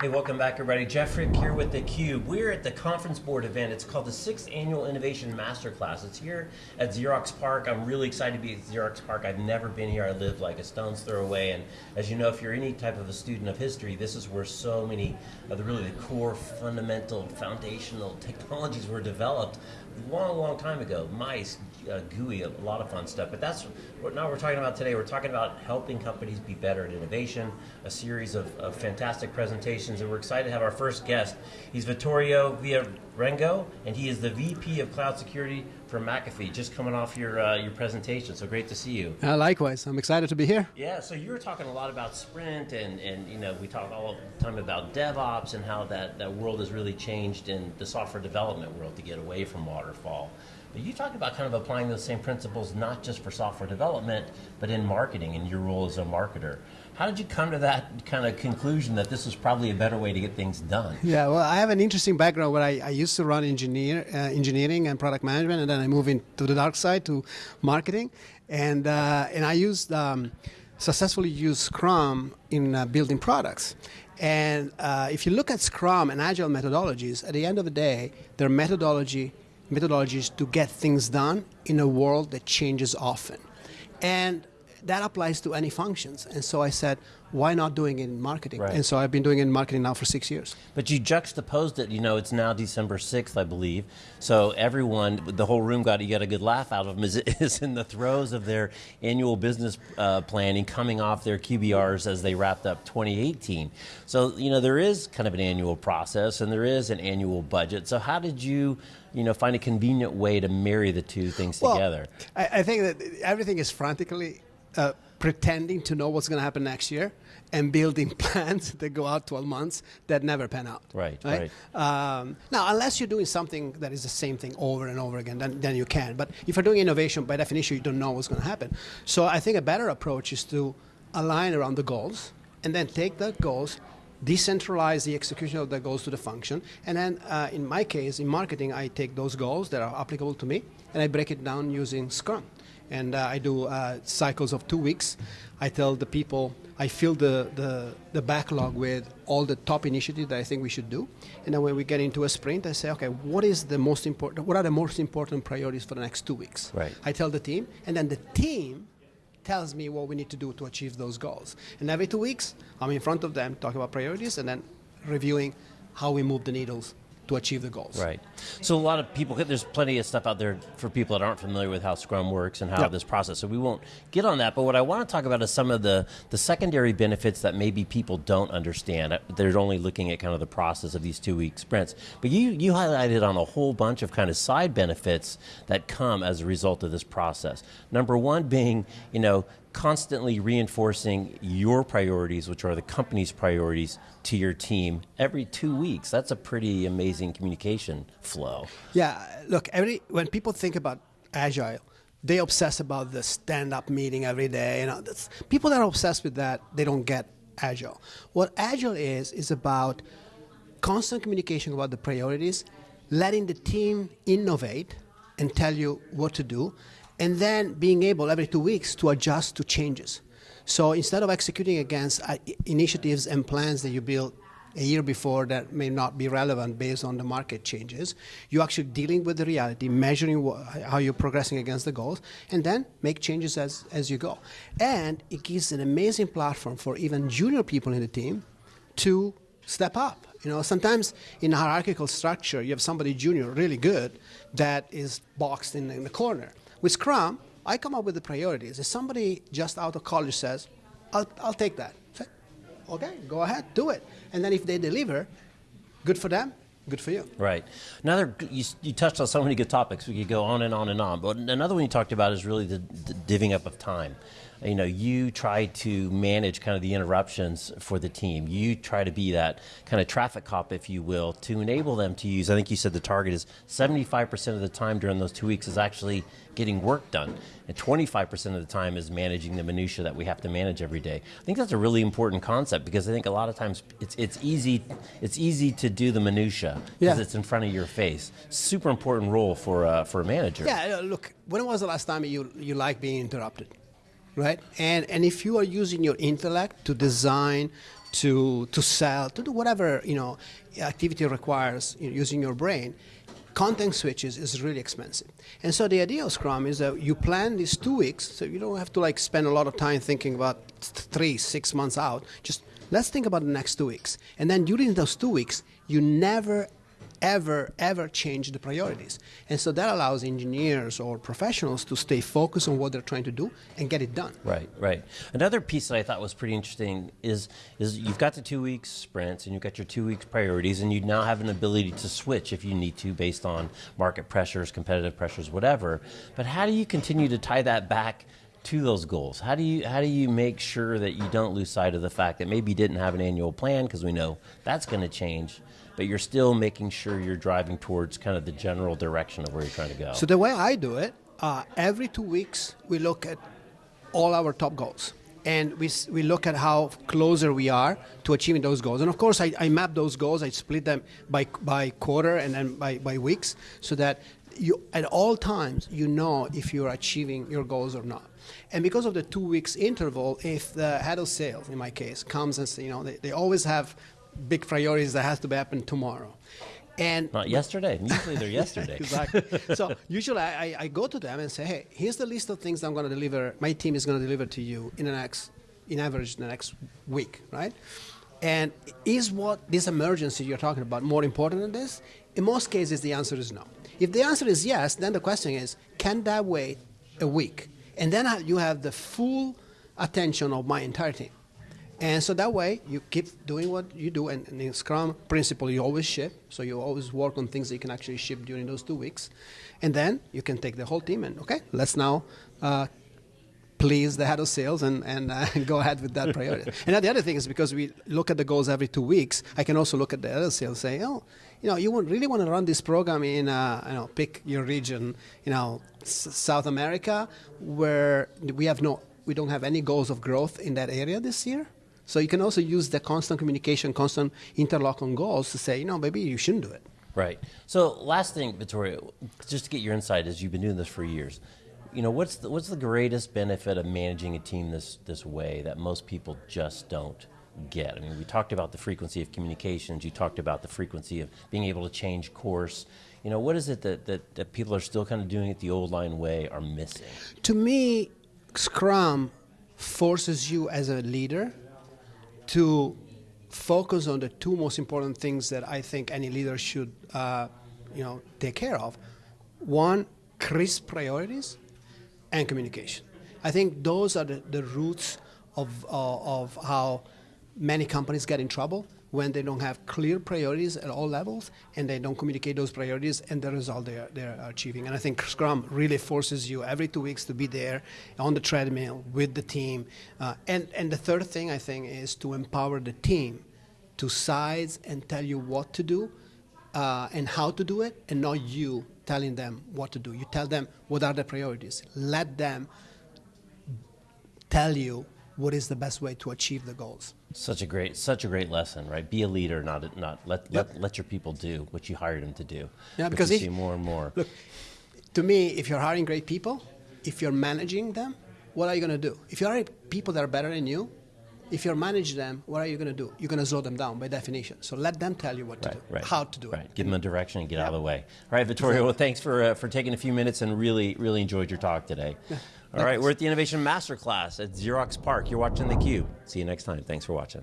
Hey, welcome back, everybody. Jeff Frick here with theCUBE. We're at the conference board event. It's called the sixth annual Innovation Masterclass. It's here at Xerox PARC. I'm really excited to be at Xerox PARC. I've never been here. I live like a stone's throw away. And as you know, if you're any type of a student of history, this is where so many of the really the core, fundamental, foundational technologies were developed a long, long time ago. Mice, uh, GUI, a lot of fun stuff. But that's what now we're talking about today. We're talking about helping companies be better at innovation, a series of, of fantastic presentations and we're excited to have our first guest. He's Vittorio Viarengo, and he is the VP of Cloud Security for McAfee, just coming off your, uh, your presentation, so great to see you. Uh, likewise, I'm excited to be here. Yeah, so you were talking a lot about Sprint, and, and you know, we talk all the time about DevOps and how that, that world has really changed in the software development world to get away from waterfall. But you talked about kind of applying those same principles not just for software development, but in marketing and your role as a marketer. How did you come to that kind of conclusion that this was probably a better way to get things done? Yeah, well, I have an interesting background where I, I used to run engineer, uh, engineering and product management, and then I moved into the dark side to marketing, and uh, and I used um, successfully used Scrum in uh, building products. And uh, if you look at Scrum and Agile methodologies, at the end of the day, they're methodology methodologies to get things done in a world that changes often. And that applies to any functions. And so I said, why not doing it in marketing? Right. And so I've been doing it in marketing now for six years. But you juxtaposed it, you know, it's now December 6th, I believe. So everyone, the whole room got, you got a good laugh out of them, is, is in the throes of their annual business uh, planning, coming off their QBRs as they wrapped up 2018. So, you know, there is kind of an annual process and there is an annual budget. So how did you, you know, find a convenient way to marry the two things well, together? I, I think that everything is frantically uh, pretending to know what's going to happen next year and building plans that go out 12 months that never pan out. Right, right. right. Um, now, unless you're doing something that is the same thing over and over again, then, then you can. But if you're doing innovation, by definition, you don't know what's going to happen. So I think a better approach is to align around the goals and then take the goals, decentralize the execution of the goals to the function, and then uh, in my case, in marketing, I take those goals that are applicable to me, and I break it down using Scrum and uh, I do uh, cycles of two weeks. I tell the people, I fill the, the, the, backlog with all the top initiatives that I think we should do. And then when we get into a sprint, I say, okay, what is the most important, what are the most important priorities for the next two weeks? Right. I tell the team, and then the team tells me what we need to do to achieve those goals. And every two weeks, I'm in front of them talking about priorities and then reviewing how we move the needles to achieve the goals. Right. So a lot of people, there's plenty of stuff out there for people that aren't familiar with how Scrum works and how yep. this process. So we won't get on that. But what I want to talk about is some of the the secondary benefits that maybe people don't understand. Uh, they're only looking at kind of the process of these two week sprints. But you you highlighted on a whole bunch of kind of side benefits that come as a result of this process. Number one being, you know, constantly reinforcing your priorities, which are the company's priorities, to your team every two weeks. That's a pretty amazing communication flow. Yeah, look, every when people think about agile, they obsess about the stand-up meeting every day. You know, people that are obsessed with that, they don't get agile. What agile is is about constant communication about the priorities, letting the team innovate and tell you what to do, and then being able every two weeks to adjust to changes. So instead of executing against uh, initiatives and plans that you built a year before that may not be relevant based on the market changes, you're actually dealing with the reality, measuring how you're progressing against the goals, and then make changes as, as you go. And it gives an amazing platform for even junior people in the team to step up. You know, sometimes in a hierarchical structure, you have somebody junior, really good, that is boxed in, in the corner. With Scrum, I come up with the priorities. If somebody just out of college says, I'll, I'll take that. Say, okay, go ahead, do it. And then if they deliver, good for them, good for you. Right. Another, you, you, touched on so many good topics. We could go on and on and on. But another one you talked about is really the, the divvying up of time you know, you try to manage kind of the interruptions for the team. You try to be that kind of traffic cop, if you will, to enable them to use. I think you said the target is 75% of the time during those two weeks is actually getting work done, and 25% of the time is managing the minutia that we have to manage every day. I think that's a really important concept because I think a lot of times it's it's easy it's easy to do the minutia because yeah. it's in front of your face. Super important role for uh, for a manager. Yeah, look, when was the last time you you like being interrupted? Right? And and if you are using your intellect to design, to to sell, to do whatever you know activity requires you know, using your brain, content switches is really expensive. And so the idea of Scrum is that you plan these two weeks, so you don't have to like spend a lot of time thinking about three, six months out. Just let's think about the next two weeks. And then during those two weeks, you never ever, ever change the priorities. And so that allows engineers or professionals to stay focused on what they're trying to do and get it done. Right, right. Another piece that I thought was pretty interesting is is you've got the two weeks sprints and you've got your two weeks priorities, and you now have an ability to switch if you need to based on market pressures, competitive pressures, whatever. But how do you continue to tie that back? To those goals? How do you how do you make sure that you don't lose sight of the fact that maybe you didn't have an annual plan because we know that's going to change, but you're still making sure you're driving towards kind of the general direction of where you're trying to go. So the way I do it, uh, every two weeks we look at all our top goals. And we, we look at how closer we are to achieving those goals. And of course, I, I map those goals. I split them by, by quarter and then by, by weeks so that you, at all times you know if you're achieving your goals or not. And because of the two weeks interval, if the head of sales, in my case, comes and say, you know, they, they always have big priorities that has to be happen tomorrow. And not yesterday. Usually they're yesterday. exactly. So usually I, I go to them and say, hey, here's the list of things I'm going to deliver. My team is going to deliver to you in the next, in average, the next week, right? And is what this emergency you're talking about more important than this? In most cases, the answer is no. If the answer is yes, then the question is, can that wait a week? And then you have the full attention of my entire team. And so that way, you keep doing what you do. And, in Scrum principle, you always ship. So you always work on things that you can actually ship during those two weeks. And then you can take the whole team and, okay, let's now uh, please the head of sales and, and uh, go ahead with that priority. and the other thing is because we look at the goals every two weeks, I can also look at the other sales and say, oh, you know, you really want to run this program in, uh, you know, pick your region, you know, S- South America, where we have no, we don't have any goals of growth in that area this year. So you can also use the constant communication, constant interlock on goals to say, you know, maybe you shouldn't do it. Right. So last thing, Vittorio, just to get your insight, as you've been doing this for years, you know, what's the, what's the greatest benefit of managing a team this this way that most people just don't get? I mean, we talked about the frequency of communications. You talked about the frequency of being able to change course. You know, what is it that, that, that people are still kind of doing it the old line way are missing? To me, Scrum forces you as a leader to focus on the two most important things that I think any leader should, uh, you know, take care of. One, crisp priorities, and communication. I think those are the, the roots of, uh, of how many companies get in trouble when they don't have clear priorities at all levels and they don't communicate those priorities and the result they're, they're achieving. And I think Scrum really forces you every two weeks to be there on the treadmill with the team. Uh, and, and the third thing I think is to empower the team to size and tell you what to do uh, and how to do it and not you telling them what to do. You tell them what are the priorities. Let them tell you what is the best way to achieve the goals. Such a great, such a great lesson, right? Be a leader, not not let yep. let, let your people do what you hired them to do. Yeah, because you see more and more. Look, to me, if you're hiring great people, if you're managing them, what are you going to do? If you're hiring people that are better than you, if you manage them, what are you going to do? You're going to slow them down by definition. So let them tell you what to do, right, how to do right. it. Give them a direction and get out of the way. All right, Vittorio. Well, thanks for uh, for taking a few minutes and really really enjoyed your talk today. Yeah. All right, we're at the Innovation Masterclass at Xerox PARC. You're watching theCUBE. See you next time. Thanks for watching.